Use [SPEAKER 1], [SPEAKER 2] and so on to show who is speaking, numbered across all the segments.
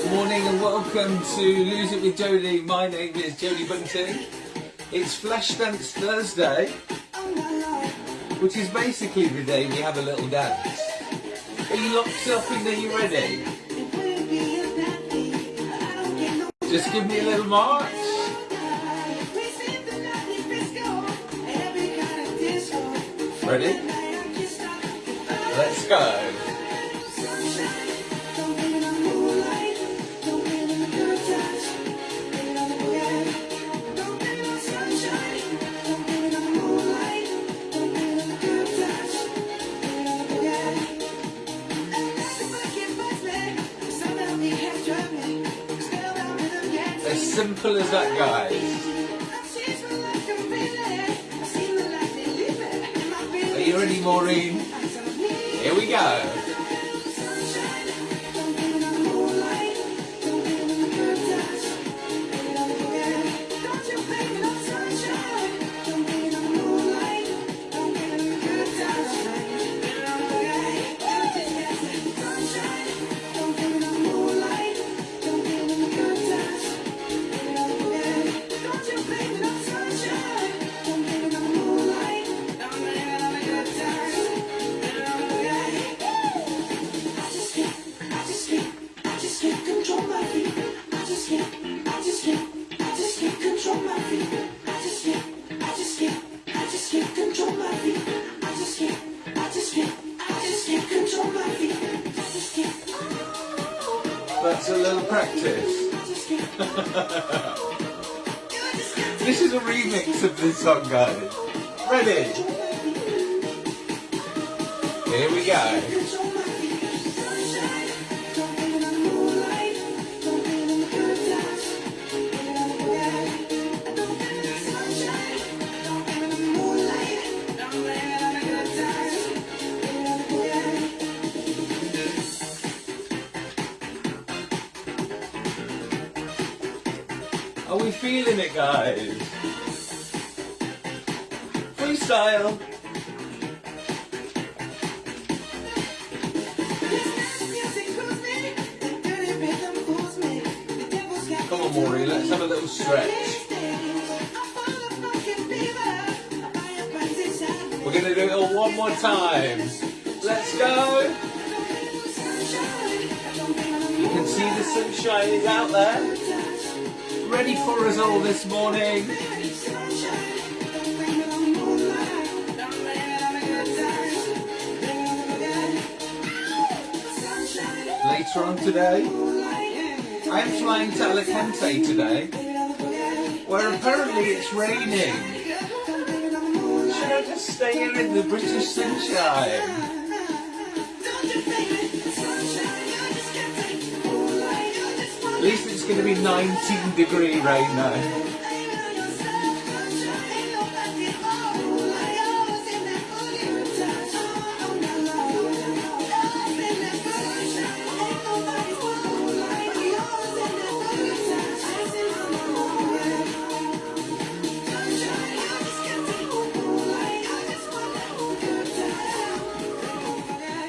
[SPEAKER 1] Good morning and welcome to Lose It with Jodie. My name is Jodie Bunting. It's Flesh Dance Thursday, which is basically the day we have a little dance. Are you locked up and are you ready? Just give me a little march. Ready? Let's go. Simple as that, guys. Are you ready, Maureen? Here we go. That's a little practice. this is a remix of this song, guys. Ready? Here we go. Are we feeling it, guys? Freestyle. Come on, Maureen, let's have a little stretch. We're going to do it all one more time. Let's go. You can see the sunshine is out there ready for us all this morning. Later on today, I am flying to Alicante today, where apparently it's raining. Should I just stay here in the British sunshine? To be 19 degree right now.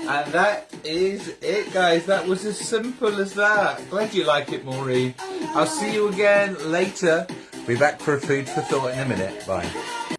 [SPEAKER 1] And that is it guys, that was as simple as that. Glad you like it Maureen. I'll see you again later. Be back for a food for thought in a minute. Bye.